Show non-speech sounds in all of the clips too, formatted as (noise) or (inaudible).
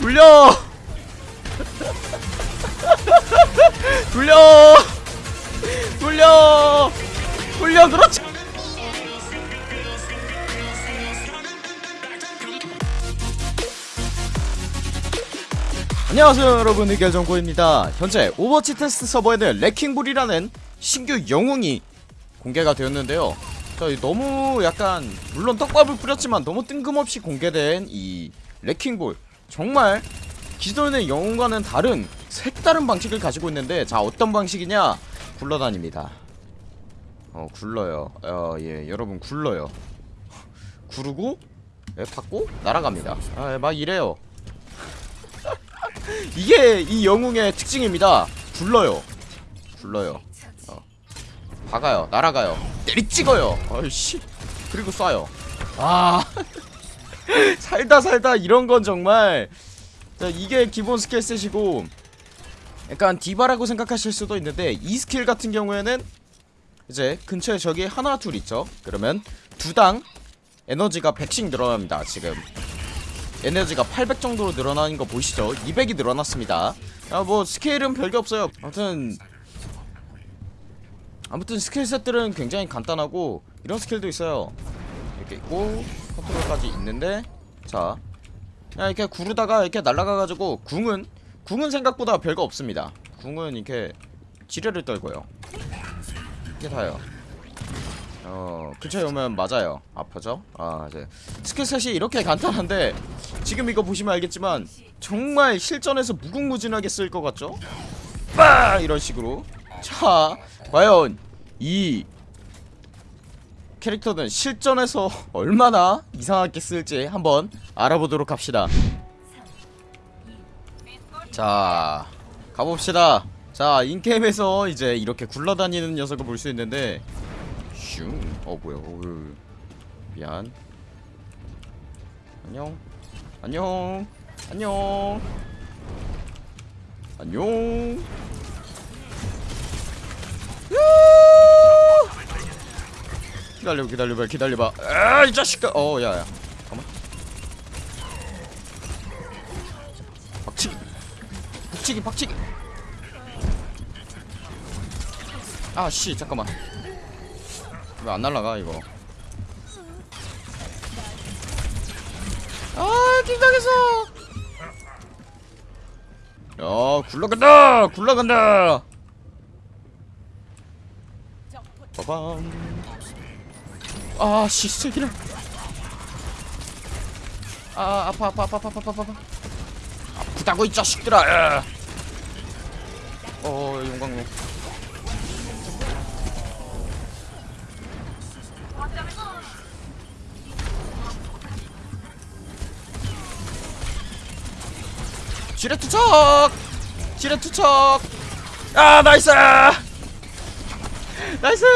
돌려! (laughs) 돌려! 돌려! 돌려 그렇지! 안녕하세요 여러분. 의결정고입니다. 현재 오버워치 테스트 서버에는 레킹볼이라는 신규 영웅이 공개가 되었는데요. 자, 너무 약간 물론 떡밥을 뿌렸지만 너무 뜬금없이 공개된 이 레킹볼 정말 기존의 영웅과는 다른 색다른 방식을 가지고 있는데 자 어떤 방식이냐? 굴러다닙니다. 어 굴러요. 어 예 여러분 굴러요. 구르고 예, 받고 날아갑니다. 아, 예, 막 이래요. (laughs) 이게 이 영웅의 특징입니다. 굴러요. 굴러요. 어. 박아요. 날아가요. 내리 찍어요. 어이씨. 그리고 쏴요. 아 (laughs) (laughs) 살다 살다 이런 건 정말. 자, 이게 기본 skill set이고 약간 디바라고 생각하실 수도 있는데 이 스킬 같은 경우에는 이제 근처에 적이 하나 둘 있죠? 그러면 두 당 에너지가 100씩 늘어납니다 지금. 에너지가 800 정도로 늘어나는 거 보이시죠? 200이 늘어났습니다. 아 뭐 skill은 별게 없어요. 아무튼 아무튼 skill set들은 굉장히 간단하고 이런 skill도 있어요 이렇게 있고 컨트롤까지 있는데 자. 그냥 이렇게 구르다가 이렇게 날아가가지고 궁은 궁은 생각보다 별거 없습니다. 궁은 이렇게 지뢰를 떨구고요. 이게 다예요. 어 근처에 오면 맞아요. 아프죠? 아 이제 skill set이 이렇게 간단한데 지금 이거 보시면 알겠지만 정말 실전에서 무궁무진하게 쓸 것 같죠? 빠 이런 식으로. 자 과연 이 캐릭터는 실전에서 (laughs) 얼마나 이상하게 쓸지 한번 알아보도록 합시다. 자 가봅시다. 자 인게임에서 이제 이렇게 굴러다니는 녀석을 볼 수 있는데 슝어 뭐야 어휴. 미안. 안녕. 안녕. 안녕. 안녕 기다려 기다려봐 기다려봐. 아이 자식아. 어 야야. 잠깐만. 박치기. 박치기 박치기. 아씨 잠깐만. 왜 안 날라가 이거? 아 긴장했어. 야 굴러간다! 굴러간다! 빠밤 아씨 새끼를. 아 아파 아파 아파 아파 아파 아파. 아프다고 이 자식들아. 야. 어 용광로. 지뢰 투척! 지뢰 투척! 아 nice! nice!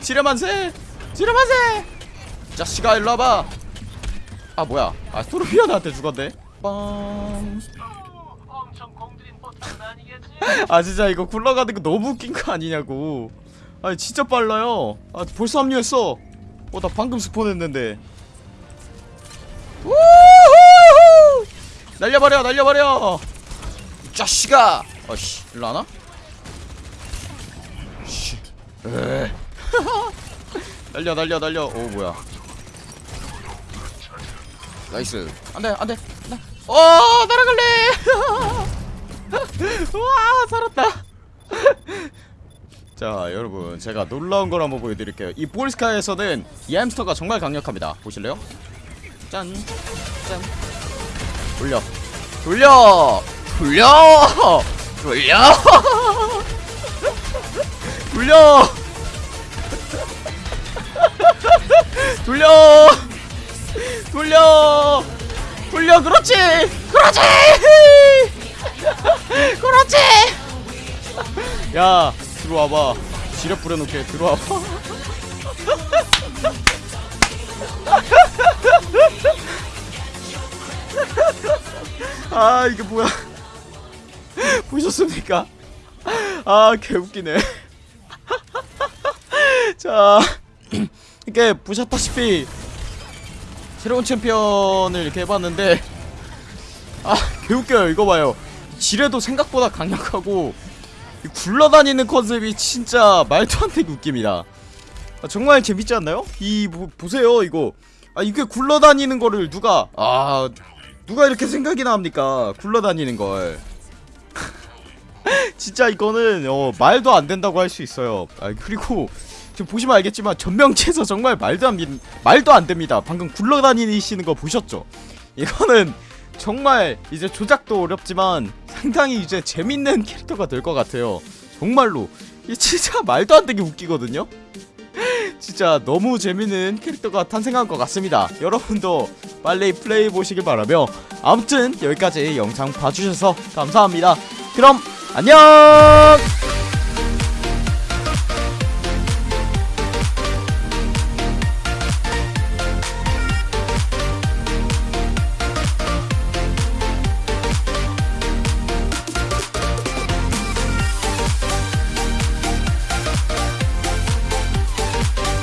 지뢰 만세 지뢰 만세 자식아 일로 와봐. 아 뭐야. 아 토르비욘 나한테 죽었네. 아니겠지? (laughs) 아 진짜 이거 굴러가는 거 너무 웃긴 거 아니냐고. 아 진짜 빨라요. 아 벌써 합류했어. 어 나 방금 스폰했는데. 우후 날려버려 날려버려! 이 자식아! 어씨 일로 와나? 씨. 에. 날려 날려 날려. 오 뭐야. Nice. 안돼 안돼 안돼. 어 날아갈래. (laughs) 와 살았다. (laughs) 자 여러분 제가 놀라운 걸 한번 보여드릴게요. 이 볼스카야에서는 이 햄스터가 정말 강력합니다. 보실래요? 짠 짠. 돌려. 돌려! 돌려! (laughs) 돌려! 돌려 (laughs) 돌려. 돌려. 돌려. 그렇지. 그렇지. (laughs) 그렇지. 야 들어와봐. 지뢰 뿌려놓게 들어와봐. (laughs) 아 이게 뭐야? 보셨습니까? 아 개웃기네. 자 (clears throat) 이렇게 보셨다시피 새로운 챔피언을 이렇게 해봤는데 아 개웃겨요. 이거 봐요. 지뢰도 생각보다 강력하고 이 굴러다니는 컨셉이 진짜 말도 안 되게 웃깁니다. 아, 정말 재밌지 않나요? 이 보, 보세요 이거. 아 이게 굴러다니는 거를 누가 아 누가 이렇게 생각이나 합니까? 굴러다니는 걸. (laughs) 진짜 이거는 어, 말도 안 된다고 할 수 있어요. 아 그리고 지금 보시면 알겠지만 전명체에서 정말 말도 안 민- 말도 안 됩니다. 방금 굴러다니시는 거 보셨죠? 이거는 정말 이제 조작도 어렵지만 상당히 이제 재밌는 캐릭터가 될 것 같아요. 정말로. 이 진짜 말도 안 되게 웃기거든요? (laughs) 진짜 너무 재밌는 캐릭터가 탄생한 것 같습니다. 여러분도 빨리 플레이 보시길 바라며 아무튼 여기까지 영상 봐주셔서 감사합니다. 그럼 안녕